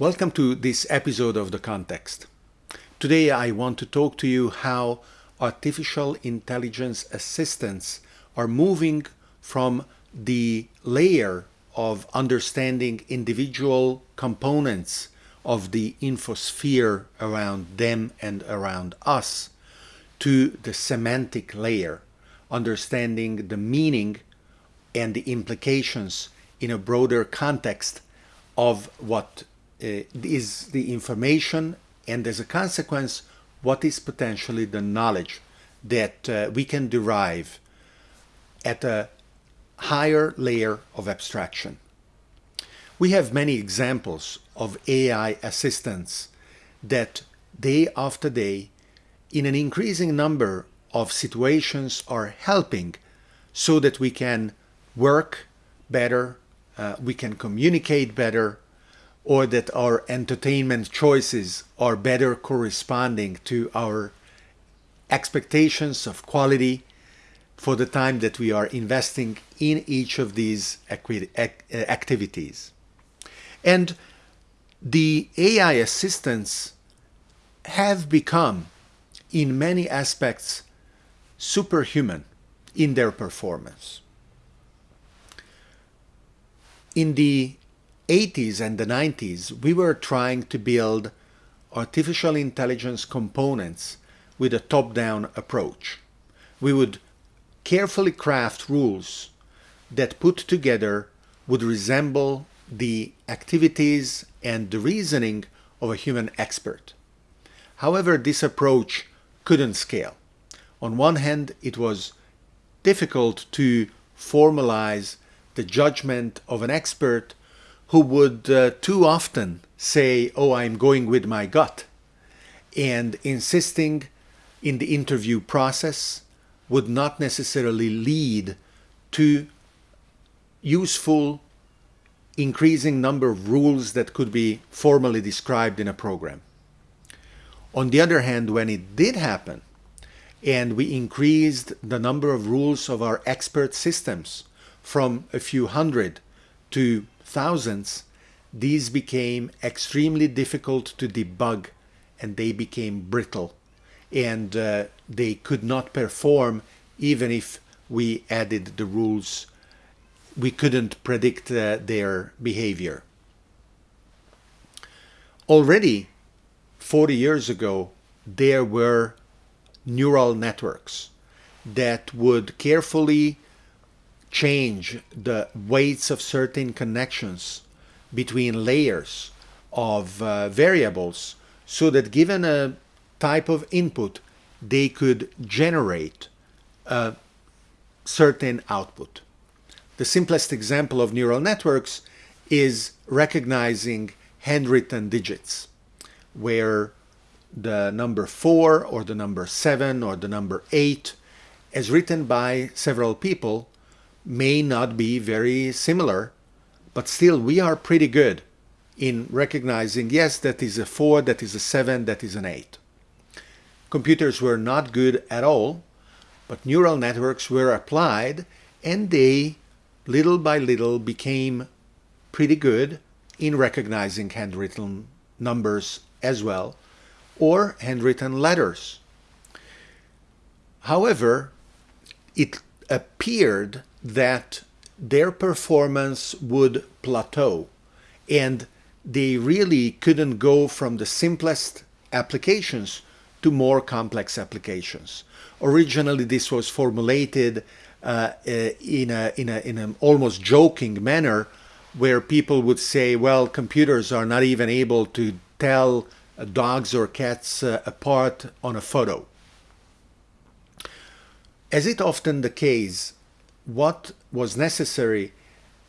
Welcome to this episode of The Context. Today I want to talk to you how artificial intelligence assistants are moving from the layer of understanding individual components of the infosphere around them and around us to the semantic layer, understanding the meaning and the implications in a broader context of what is the information and as a consequence what is potentially the knowledge that uh, we can derive at a higher layer of abstraction. We have many examples of AI assistants that day after day in an increasing number of situations are helping so that we can work better, uh, we can communicate better, or that our entertainment choices are better corresponding to our expectations of quality for the time that we are investing in each of these uh, activities. And the AI assistants have become, in many aspects, superhuman in their performance. In the 80s and the 90s, we were trying to build artificial intelligence components with a top-down approach. We would carefully craft rules that put together would resemble the activities and the reasoning of a human expert. However, this approach couldn't scale. On one hand, it was difficult to formalize the judgment of an expert who would uh, too often say, oh, I'm going with my gut, and insisting in the interview process would not necessarily lead to useful increasing number of rules that could be formally described in a program. On the other hand, when it did happen, and we increased the number of rules of our expert systems from a few hundred to thousands, these became extremely difficult to debug and they became brittle and uh, they could not perform even if we added the rules. We couldn't predict uh, their behavior. Already 40 years ago, there were neural networks that would carefully change the weights of certain connections between layers of uh, variables so that given a type of input, they could generate a certain output. The simplest example of neural networks is recognizing handwritten digits, where the number 4 or the number 7 or the number 8 as written by several people may not be very similar, but still we are pretty good in recognizing, yes, that is a 4, that is a 7, that is an 8. Computers were not good at all, but neural networks were applied and they, little by little, became pretty good in recognizing handwritten numbers as well, or handwritten letters. However, it appeared that their performance would plateau and they really couldn't go from the simplest applications to more complex applications. Originally, this was formulated uh, uh in, a, in, a, in an almost joking manner where people would say, well, computers are not even able to tell uh, dogs or cats uh, apart on a photo. As it often the case, what was necessary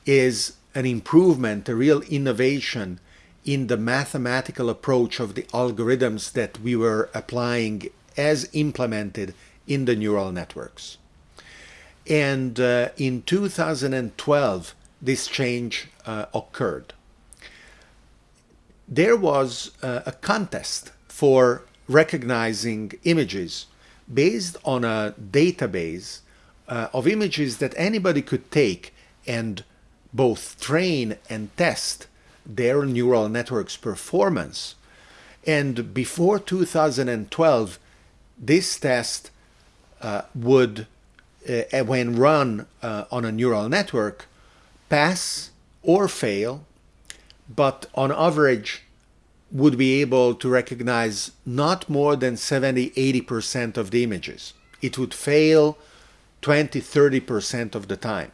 is an improvement, a real innovation in the mathematical approach of the algorithms that we were applying as implemented in the neural networks. And uh, in 2012, this change uh, occurred. There was uh, a contest for recognizing images based on a database uh, of images that anybody could take and both train and test their neural networks performance. And before 2012, this test uh, would, uh, when run uh, on a neural network, pass or fail, but on average would be able to recognize not more than 70-80% of the images. It would fail 20-30% of the time.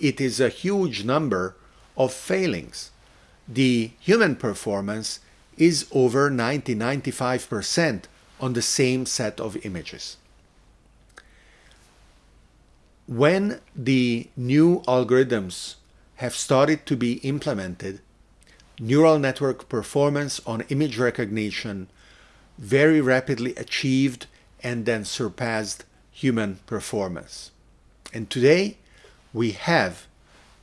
It is a huge number of failings. The human performance is over 90-95% on the same set of images. When the new algorithms have started to be implemented, neural network performance on image recognition very rapidly achieved and then surpassed human performance. And today we have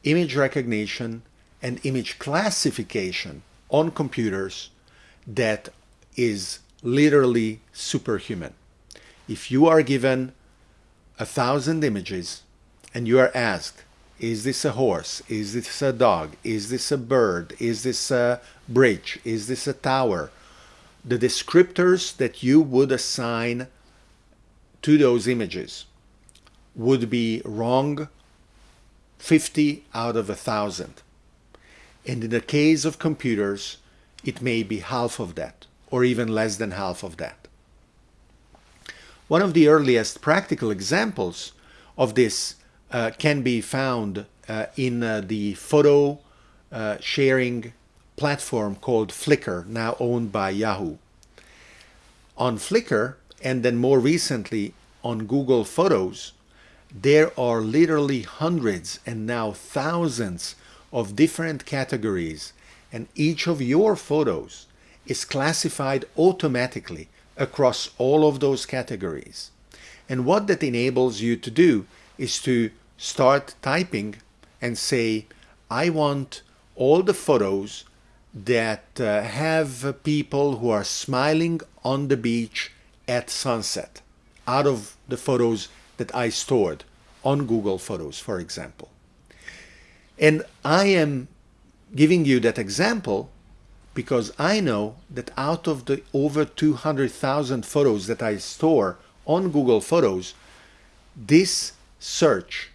image recognition and image classification on computers that is literally superhuman. If you are given a thousand images and you are asked, is this a horse? Is this a dog? Is this a bird? Is this a bridge? Is this a tower? The descriptors that you would assign to those images would be wrong 50 out of a thousand. And in the case of computers, it may be half of that or even less than half of that. One of the earliest practical examples of this uh, can be found uh, in uh, the photo uh, sharing platform called Flickr, now owned by Yahoo. On Flickr, and then more recently on Google Photos, there are literally hundreds and now thousands of different categories and each of your photos is classified automatically across all of those categories. And what that enables you to do is to start typing and say, I want all the photos that uh, have people who are smiling on the beach at sunset out of the photos that I stored on Google Photos, for example. And I am giving you that example because I know that out of the over 200,000 photos that I store on Google Photos, this search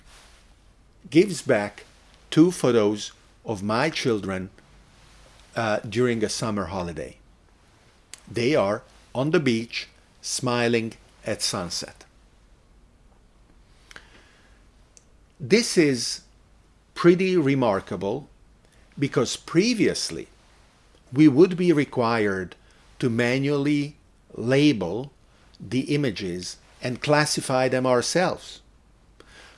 gives back two photos of my children uh, during a summer holiday. They are on the beach smiling at sunset. This is pretty remarkable because previously we would be required to manually label the images and classify them ourselves.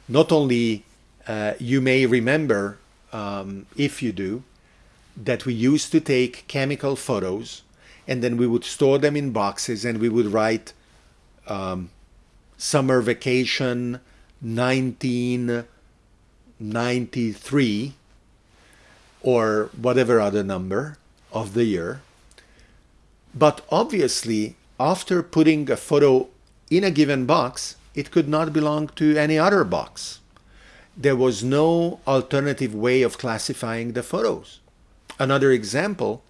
Not only uh, you may remember, um, if you do, that we used to take chemical photos and then we would store them in boxes and we would write um, summer vacation 1993 or whatever other number of the year. But obviously, after putting a photo in a given box, it could not belong to any other box. There was no alternative way of classifying the photos. Another example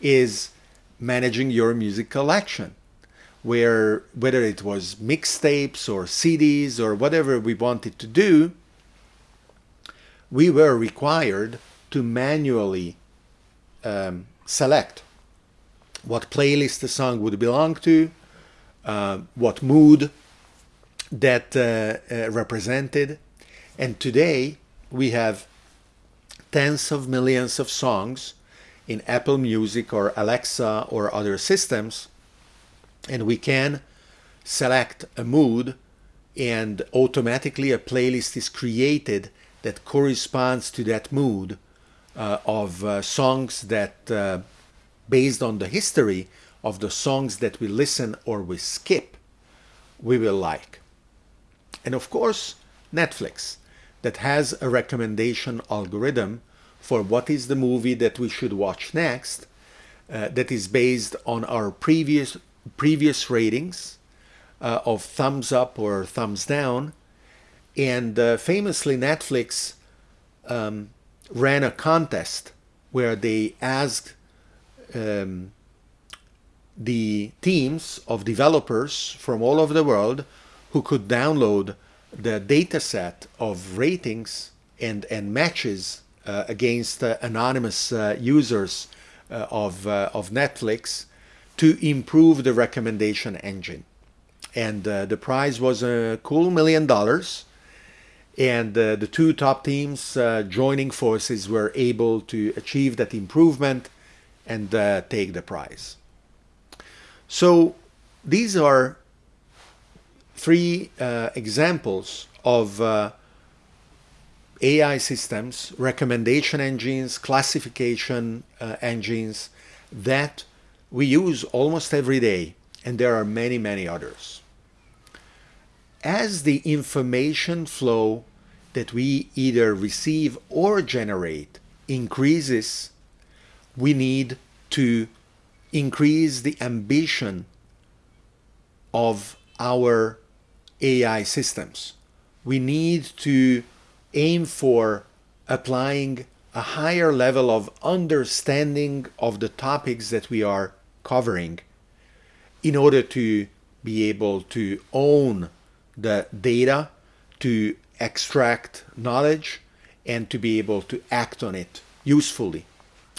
is managing your music collection, where whether it was mixtapes or CDs or whatever we wanted to do, we were required to manually um, select what playlist the song would belong to, uh, what mood that uh, uh, represented. And today we have tens of millions of songs in Apple Music or Alexa or other systems. And we can select a mood and automatically a playlist is created that corresponds to that mood uh, of uh, songs that, uh, based on the history of the songs that we listen or we skip, we will like. And of course, Netflix, that has a recommendation algorithm for what is the movie that we should watch next, uh, that is based on our previous previous ratings uh, of thumbs up or thumbs down. And uh, famously, Netflix um, ran a contest where they asked um, the teams of developers from all over the world who could download the data set of ratings and, and matches against uh, anonymous uh, users uh, of, uh, of Netflix to improve the recommendation engine. And uh, the prize was a cool million dollars. And the two top teams joining forces were able to achieve that improvement and take the prize. So these are three uh, examples of uh, AI systems, recommendation engines, classification uh, engines that we use almost every day, and there are many, many others. As the information flow that we either receive or generate increases, we need to increase the ambition of our AI systems. We need to aim for applying a higher level of understanding of the topics that we are covering in order to be able to own the data, to extract knowledge, and to be able to act on it usefully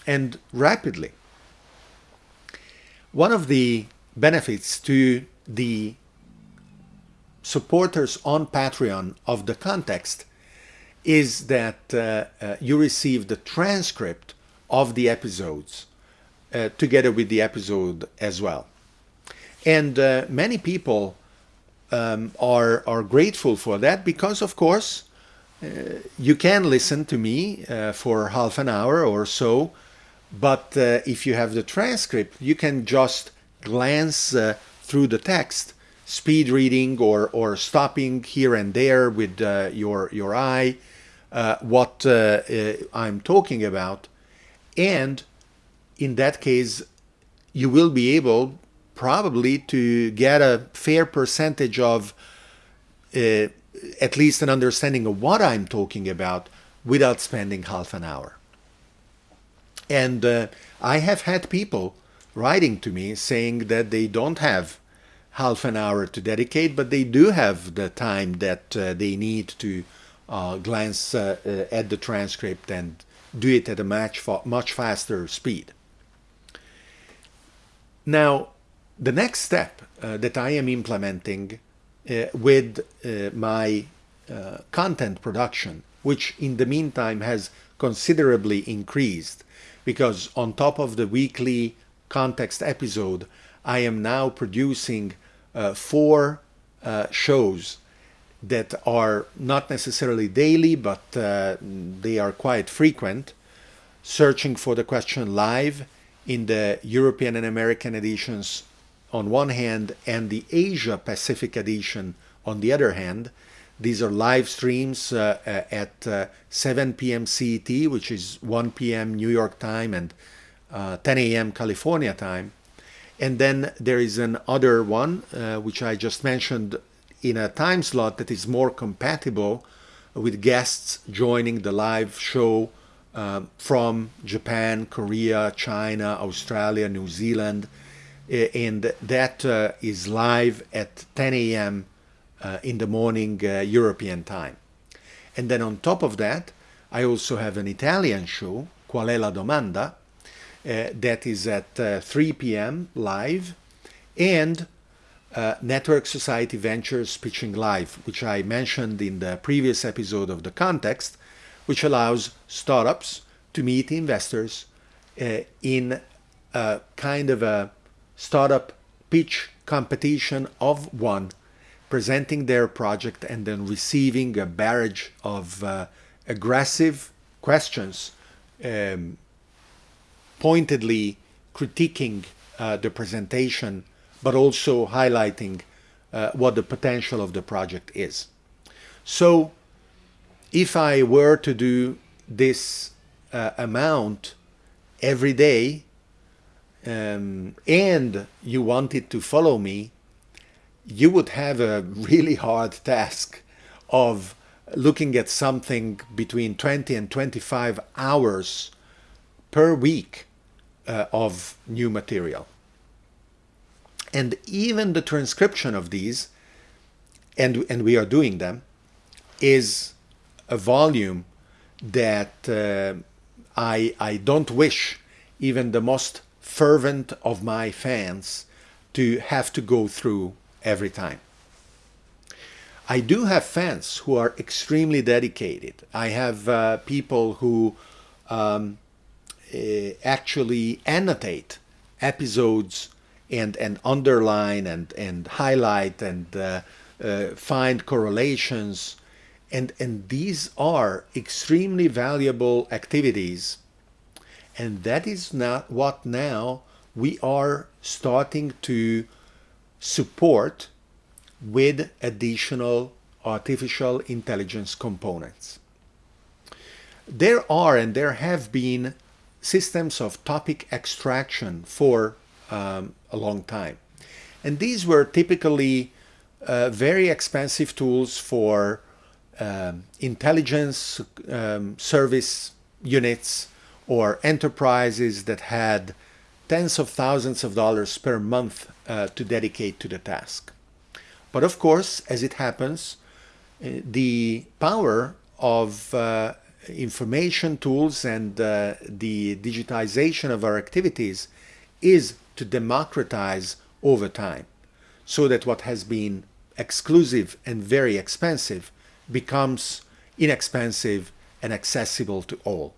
and rapidly. One of the benefits to the supporters on Patreon of the context is that uh, uh, you receive the transcript of the episodes uh, together with the episode as well. And uh, many people um, are, are grateful for that because, of course, uh, you can listen to me uh, for half an hour or so, but if you have the transcript, you can just glance through the text speed reading or, or stopping here and there with uh, your, your eye what uh, uh, I'm talking about. And in that case, you will be able probably to get a fair percentage of uh, at least an understanding of what I'm talking about without spending half an hour. And uh, I have had people writing to me saying that they don't have half an hour to dedicate, but they do have the time that uh, they need to uh, glance uh, uh, at the transcript and do it at a much, fa much faster speed. Now, the next step uh, that I am implementing uh, with my content production, which in the meantime has considerably increased, because on top of the weekly context episode, I am now producing uh, four uh, shows that are not necessarily daily, but uh, they are quite frequent, searching for the question live in the European and American editions on one hand and the Asia Pacific edition on the other hand. These are live streams uh, uh at uh, 7 p.m. CET, which is 1 p.m. New York time and uh, 10 a.m. California time. And then there is an other one, which I just mentioned in a time slot that is more compatible with guests joining the live show um, from Japan, Korea, China, Australia, New Zealand, and that uh, is live at 10 a.m. Uh, in the morning uh, European time. And then on top of that, I also have an Italian show, Qual è la domanda, uh, that is at uh, 3 p.m. live, and uh, Network Society Ventures Pitching Live, which I mentioned in the previous episode of The Context, which allows startups to meet investors uh, in a kind of a startup pitch competition of one, presenting their project and then receiving a barrage of uh, aggressive questions, um, pointedly critiquing uh, the presentation but also highlighting uh, what the potential of the project is. So if I were to do this uh, amount every day um, and you wanted to follow me, you would have a really hard task of looking at something between 20 and 25 hours per week uh, of new material. And even the transcription of these, and, and we are doing them, is a volume that uh, I, I don't wish even the most fervent of my fans to have to go through every time. I do have fans who are extremely dedicated. I have uh, people who um, uh, actually annotate episodes and, and underline and, and highlight and uh, uh find correlations. And, and these are extremely valuable activities. And that is not what now we are starting to support with additional artificial intelligence components. There are and there have been systems of topic extraction for um, a long time. And these were typically uh, very expensive tools for um, intelligence um, service units or enterprises that had tens of thousands of dollars per month uh, to dedicate to the task. But of course, as it happens, uh, the power of uh, information tools and uh, the digitization of our activities is to democratize over time so that what has been exclusive and very expensive becomes inexpensive and accessible to all.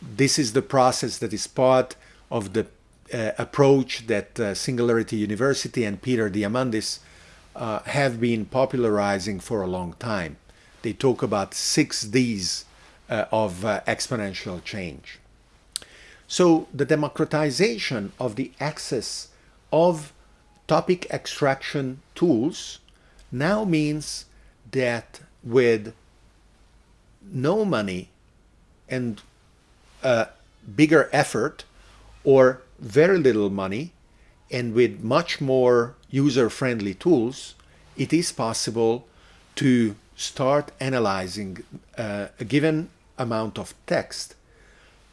This is the process that is part of the uh, approach that uh, Singularity University and Peter Diamandis uh, have been popularizing for a long time. They talk about six Ds uh, of uh, exponential change. So the democratization of the access of topic extraction tools now means that with no money and a bigger effort or very little money and with much more user-friendly tools, it is possible to start analyzing uh, a given amount of text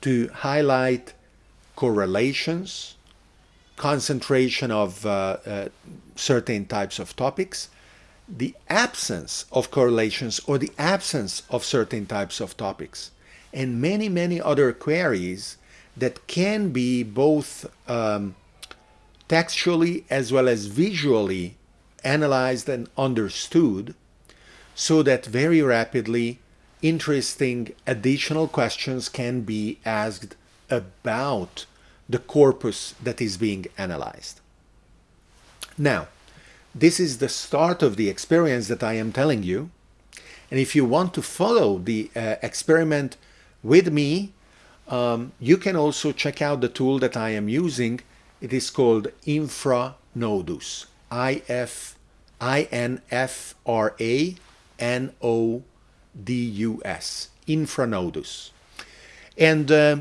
to highlight correlations, concentration of uh, uh, certain types of topics, the absence of correlations or the absence of certain types of topics, and many, many other queries that can be both um, textually as well as visually analyzed and understood so that very rapidly interesting additional questions can be asked about the corpus that is being analyzed. Now, this is the start of the experience that I am telling you. And if you want to follow the uh, experiment with me, um, you can also check out the tool that I am using it is called Infranodus. I-F-I-N-F-R-A-N-O-D-U-S. Infranodus. And uh,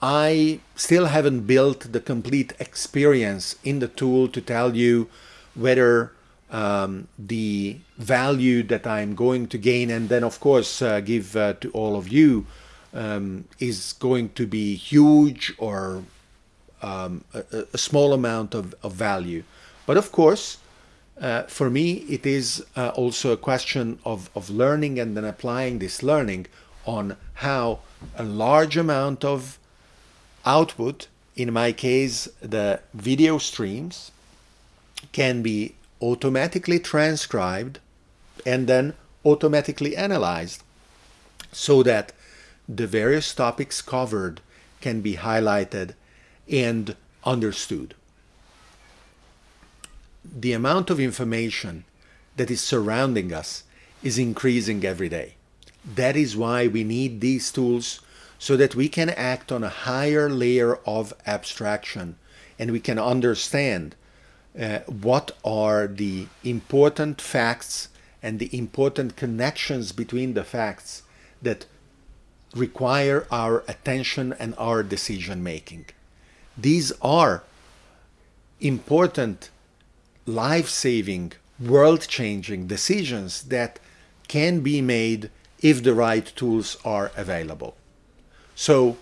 I still haven't built the complete experience in the tool to tell you whether um, the value that I'm going to gain and then of course uh, give uh, to all of you um, is going to be huge or um, a, a, small amount of, of, value. But of course, uh, for me, it is uh, also a question of, of learning and then applying this learning on how a large amount of output, in my case, the video streams, can be automatically transcribed and then automatically analyzed so that the various topics covered can be highlighted and understood. The amount of information that is surrounding us is increasing every day. That is why we need these tools so that we can act on a higher layer of abstraction and we can understand uh, what are the important facts and the important connections between the facts that require our attention and our decision making. These are important, life-saving, world-changing decisions that can be made if the right tools are available. So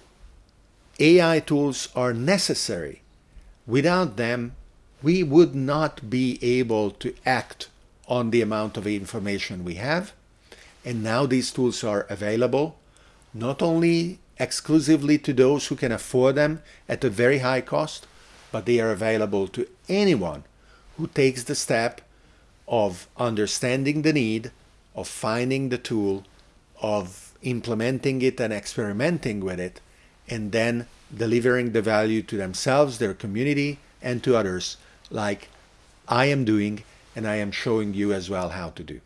AI tools are necessary. Without them, we would not be able to act on the amount of information we have. And now these tools are available not only exclusively to those who can afford them at a very high cost, but they are available to anyone who takes the step of understanding the need, of finding the tool, of implementing it and experimenting with it, and then delivering the value to themselves, their community, and to others, like I am doing and I am showing you as well how to do.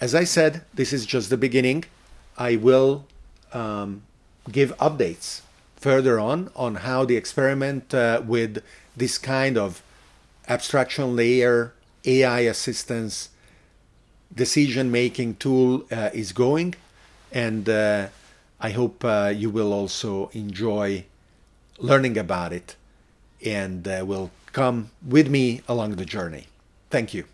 As I said, this is just the beginning. I will um, give updates further on on how the experiment uh, with this kind of abstraction layer AI assistance decision making tool uh, is going and uh, I hope uh, you will also enjoy learning about it and uh, will come with me along the journey. Thank you.